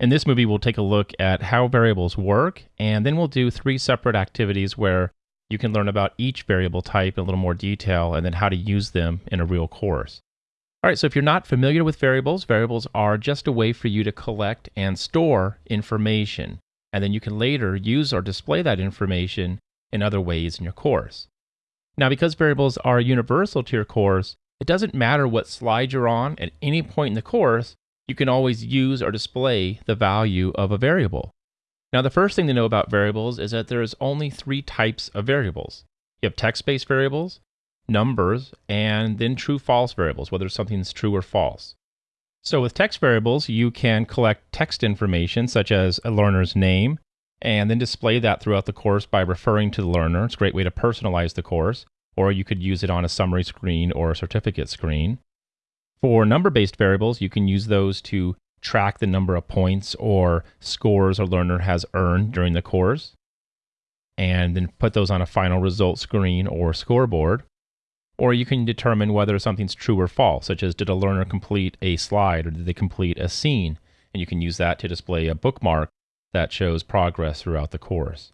In this movie, we'll take a look at how variables work, and then we'll do three separate activities where you can learn about each variable type in a little more detail and then how to use them in a real course. All right, so if you're not familiar with variables, variables are just a way for you to collect and store information, and then you can later use or display that information in other ways in your course. Now, because variables are universal to your course, it doesn't matter what slide you're on at any point in the course, you can always use or display the value of a variable. Now, the first thing to know about variables is that there's only three types of variables. You have text-based variables, numbers, and then true-false variables, whether something's true or false. So with text variables, you can collect text information such as a learner's name, and then display that throughout the course by referring to the learner. It's a great way to personalize the course, or you could use it on a summary screen or a certificate screen. For number-based variables, you can use those to track the number of points or scores a learner has earned during the course, and then put those on a final result screen or scoreboard. Or you can determine whether something's true or false, such as did a learner complete a slide or did they complete a scene? And you can use that to display a bookmark that shows progress throughout the course.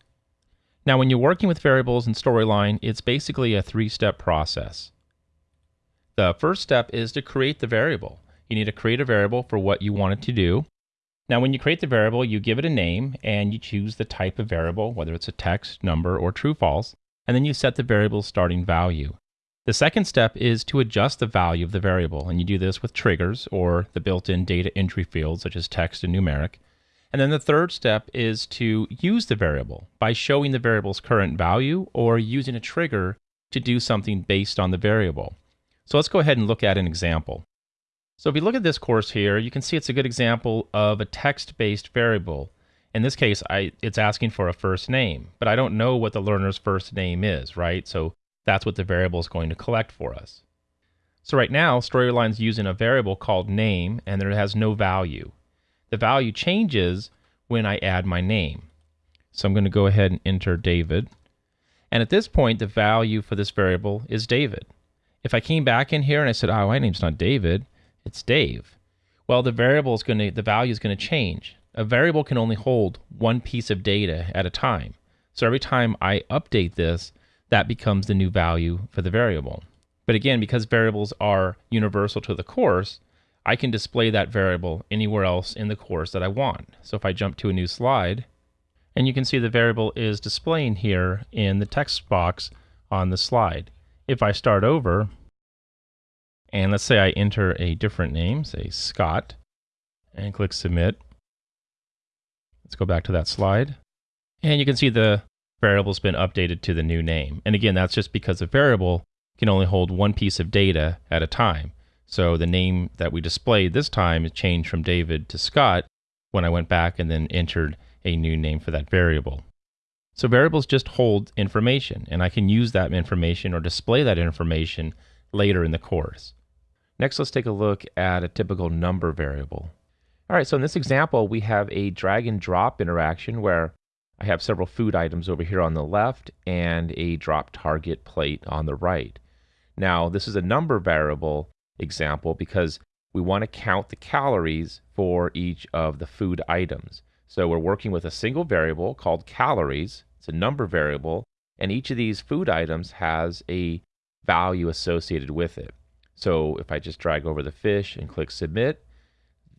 Now, when you're working with variables in Storyline, it's basically a three step process. The first step is to create the variable. You need to create a variable for what you want it to do. Now, when you create the variable, you give it a name and you choose the type of variable, whether it's a text, number, or true false, and then you set the variable's starting value. The second step is to adjust the value of the variable, and you do this with triggers or the built in data entry fields such as text and numeric. And then the third step is to use the variable by showing the variable's current value or using a trigger to do something based on the variable. So let's go ahead and look at an example. So if you look at this course here, you can see it's a good example of a text-based variable. In this case, I, it's asking for a first name, but I don't know what the learner's first name is, right? So that's what the variable is going to collect for us. So right now, Storyline's is using a variable called name, and it has no value. The value changes when I add my name. So I'm going to go ahead and enter David. And at this point, the value for this variable is David. If I came back in here and I said, oh, my name's not David, it's Dave. Well, the variable is going to, the value is going to change. A variable can only hold one piece of data at a time. So every time I update this, that becomes the new value for the variable. But again, because variables are universal to the course, I can display that variable anywhere else in the course that I want. So if I jump to a new slide, and you can see the variable is displaying here in the text box on the slide. If I start over, and let's say I enter a different name, say Scott, and click submit. Let's go back to that slide. And you can see the variable's been updated to the new name. And again, that's just because a variable can only hold one piece of data at a time. So the name that we displayed this time is changed from David to Scott when I went back and then entered a new name for that variable. So variables just hold information, and I can use that information or display that information later in the course. Next, let's take a look at a typical number variable. All right, so in this example, we have a drag and drop interaction where I have several food items over here on the left and a drop target plate on the right. Now, this is a number variable example because we want to count the calories for each of the food items. So we're working with a single variable called calories. It's a number variable, and each of these food items has a value associated with it. So if I just drag over the fish and click submit,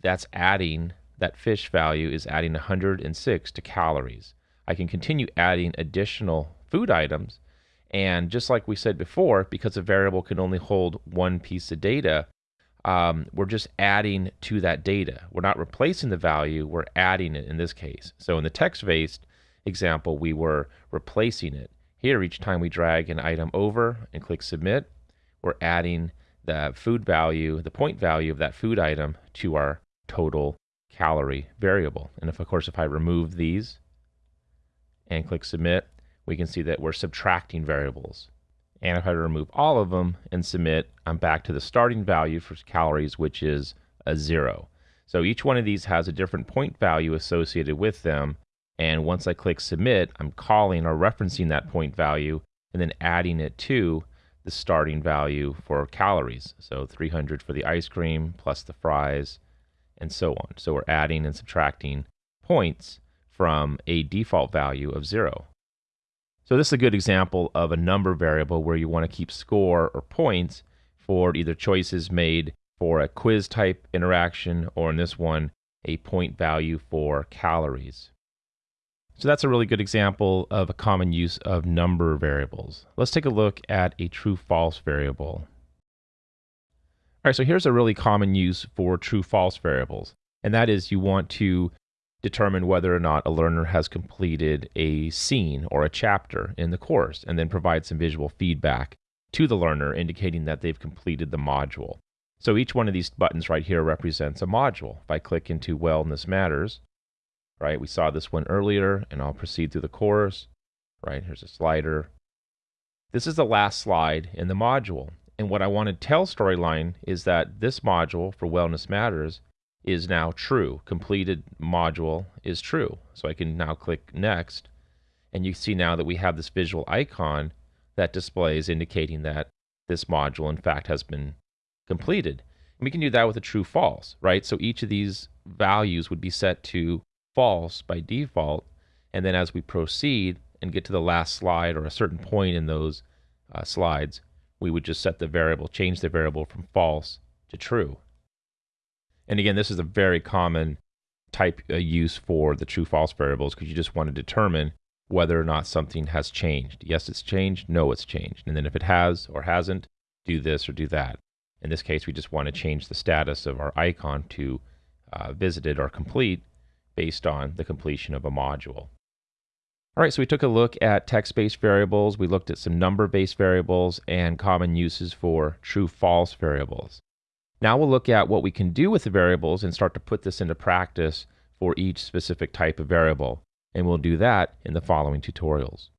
that's adding, that fish value is adding 106 to calories. I can continue adding additional food items. And just like we said before, because a variable can only hold one piece of data, um, we're just adding to that data. We're not replacing the value, we're adding it in this case. So in the text-based example, we were replacing it. Here, each time we drag an item over and click submit, we're adding the food value, the point value of that food item to our total calorie variable. And if, of course, if I remove these, and click submit, we can see that we're subtracting variables. And if I remove all of them and submit, I'm back to the starting value for calories, which is a zero. So each one of these has a different point value associated with them. And once I click submit, I'm calling or referencing that point value and then adding it to the starting value for calories. So 300 for the ice cream plus the fries and so on. So we're adding and subtracting points from a default value of 0. So this is a good example of a number variable where you want to keep score or points for either choices made for a quiz type interaction or in this one, a point value for calories. So that's a really good example of a common use of number variables. Let's take a look at a true-false variable. All right, so here's a really common use for true-false variables, and that is you want to determine whether or not a learner has completed a scene or a chapter in the course, and then provide some visual feedback to the learner indicating that they've completed the module. So each one of these buttons right here represents a module. If I click into Wellness Matters, right? We saw this one earlier, and I'll proceed through the course, right? Here's a slider. This is the last slide in the module. And what I want to tell Storyline is that this module for Wellness Matters is now true. Completed module is true. So I can now click Next, and you see now that we have this visual icon that displays indicating that this module, in fact, has been completed. And we can do that with a true false, right? So each of these values would be set to false by default. And then as we proceed and get to the last slide or a certain point in those uh, slides, we would just set the variable, change the variable from false to true. And again, this is a very common type uh, use for the true false variables because you just want to determine whether or not something has changed. Yes, it's changed. No, it's changed. And then if it has or hasn't, do this or do that. In this case, we just want to change the status of our icon to uh, visited or complete based on the completion of a module. All right, so we took a look at text-based variables. We looked at some number-based variables and common uses for true-false variables. Now we'll look at what we can do with the variables and start to put this into practice for each specific type of variable. And we'll do that in the following tutorials.